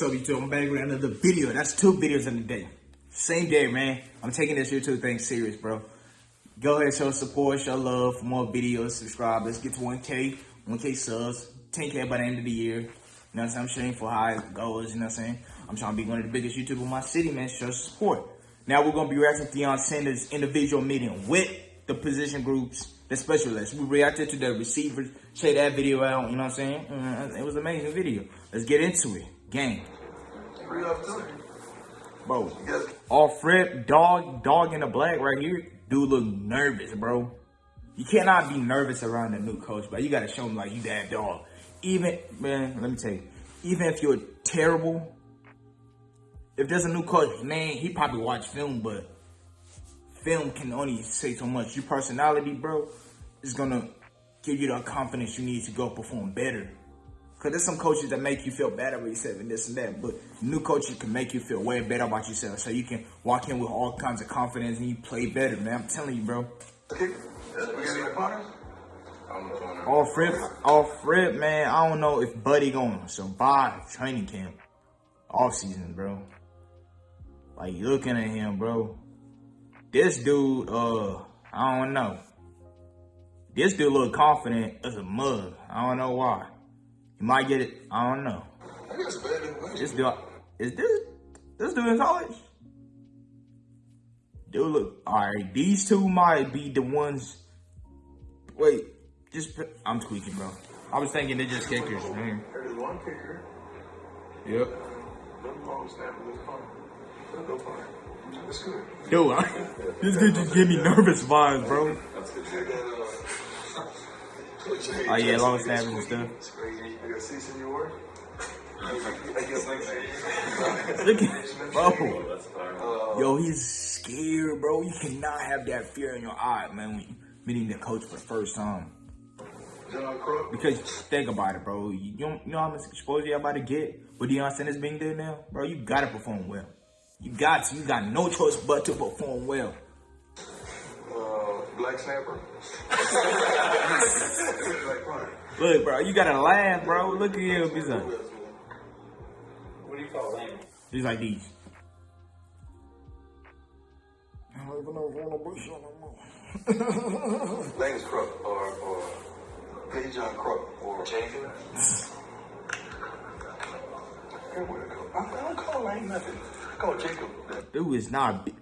So YouTube, I'm back with another video. That's two videos in a day. Same day, man. I'm taking this YouTube thing serious, bro. Go ahead, show support, show love for more videos. Subscribe. Let's get to 1K, 1K subs, 10K by the end of the year. You know what I'm saying? I'm shooting for high goals, you know what I'm saying? I'm trying to be one of the biggest YouTubers in my city, man. Show support. Now we're going to be reacting to Deion Sanders' individual meeting with the position groups, the specialists. We reacted to the receivers. Check that video out, you know what I'm saying? Uh, it was an amazing video. Let's get into it. Gang. Bro, Yes. off rip, dog, dog in the black right here. Dude look nervous, bro. You cannot be nervous around a new coach, but you gotta show him like you that dog. Even man, let me tell you, even if you're terrible, if there's a new coach, man, he probably watch film, but film can only say so much. Your personality, bro, is gonna give you the confidence you need to go perform better. Cause there's some coaches that make you feel better about yourself and this and that, but new coaches can make you feel way better about yourself, so you can walk in with all kinds of confidence and you play better, man. I'm telling you, bro. Corners? Off rip, off rip, man. I don't know if Buddy gonna survive training camp, off season, bro. Like looking at him, bro. This dude, uh, I don't know. This dude look confident as a mug. I don't know why. He might get it. I don't know. I guess better than This dude, is this this dude in college? Dude, look. All right, these two might be the ones. Wait, just I'm tweaking, bro. I was thinking they're just kickers. Man. There's one kicker. Yep. No long this corner. Let's go for it. That's good. Dude, I, this dude just give me nervous vibes, bro. That's good. You got, uh, Oh yeah, long snappers and stuff. Look at, bro. Yo, he's scared, bro. You cannot have that fear in your eye, man, when meeting the coach for the first time. Because think about it, bro. You don't you know how much exposure you about to get with Deion Sanders being there now, bro. You gotta perform well. You got to. You got no choice but to perform well. Black Snapper. Look, bro, you gotta laugh, bro. Look at him. He's like, What do you call lame? he's like these. Lane's Crook or, or Page John Crook or Jacob. Everywhere to. I I don't call Lane nothing. I call Jacob. that. Dude is not. Big.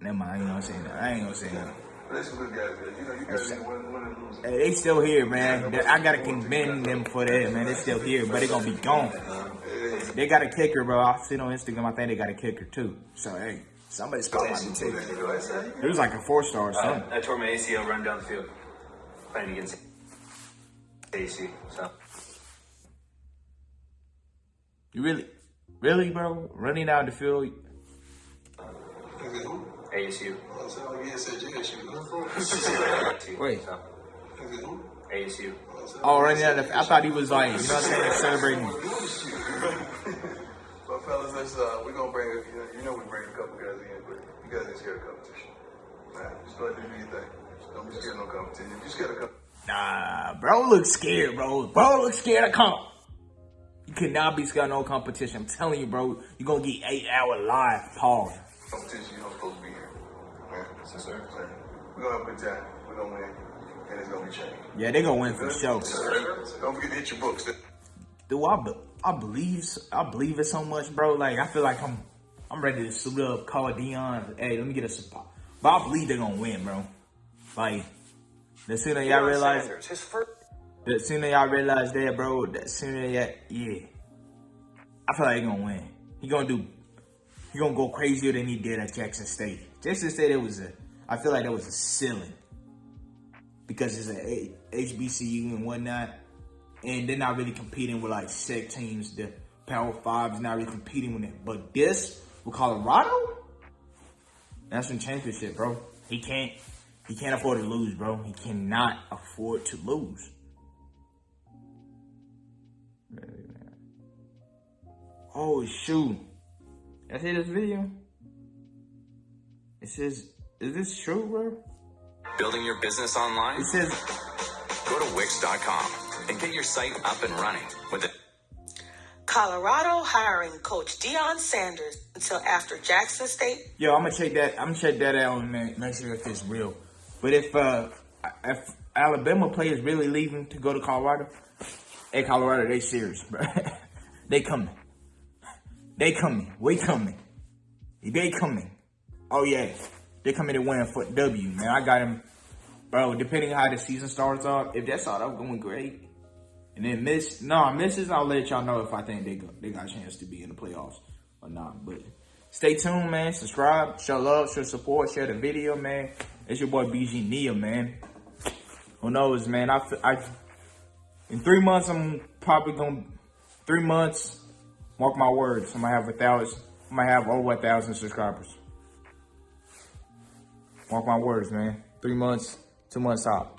Never mind. I ain't gonna say that. I ain't gonna say that. There's some good guys. You know, you guys win, win. Hey, they still here, man. They- I gotta commend them for that, man. They still here, but they gonna be gone. They got a kicker, bro. I seen on Instagram. I think they got a kicker too. So hey, somebody's calling me too. You know what I say? It was like a four star or Uh, something. I tore my ACL running down the field, playing against AC. So You really, really, bro? Running down the field. Is it who? ASU. I said, oh, yeah, JSU. Wait. So, Is it who? ASU. Oh, running down the. I thought he was like, you know what I'm saying, like celebrating. Well, fellas, let's, uh, we're gonna bring, a, you know, you know we bring a couple guys in, but you guys ain't scared of competition. Nah, just go ahead and do your thing. Don't be scared of no competition. You scared of competition. Nah, bro, look scared, bro. Bro, look scared of comp. You cannot be scared of no competition. I'm telling you, bro. You're gonna get eight hour live. Pause. competition, you don't supposed to be here. Man, yes, sir. We're gonna have a. We're gonna win, and it's gonna be changed. Yeah, they gonna win for sure. Don't forget to hit your books. Do I, be- I believe I believe it so much, bro. Like I feel like I'm I'm ready to suit up, call Deion. Hey, let me get a support. But I believe they're gonna win, bro. Like the sooner y'all realize, the sooner y'all realize that, bro. The sooner y'all, yeah. I feel like he gonna win. He gonna do. He gonna go crazier than he did at Jackson State. Jackson said it was a. I feel like that was a ceiling because it's a HBCU and whatnot, and they're not really competing with like SEC teams. The Power Five is not really competing with it. But this with Colorado, national championship, bro. He can't. He can't afford to lose, bro. He cannot afford to lose. Oh shoot! I see this video. It says, "Is this true, bro?" Building your business online? It says, Go to Wix.com and get your site up and running with it. Colorado hiring Coach Deion Sanders until after Jackson State Yo, I'm gonna check that. I'm gonna check that out and make, make sure if it's real. But if uh, if Alabama players really leaving to go to Colorado, hey Colorado, they serious, bro. they coming. They coming. We coming. They coming. Oh yeah, they coming to win for W, man. I got him, bro. Depending on how the season starts off, if that's all start going great, and then miss, no misses, I'll let y'all know if I think they go, they got a chance to be in the playoffs or not. But stay tuned, man. Subscribe, show love, show support, share the video, man. It's your boy BG Nia, man. Who knows, man? I, I in three months, I'm probably gonna three months. Mark my words, I'm gonna have a thousand. I'm gonna have over a thousand subscribers. Mark my words, man. Three months, two months out.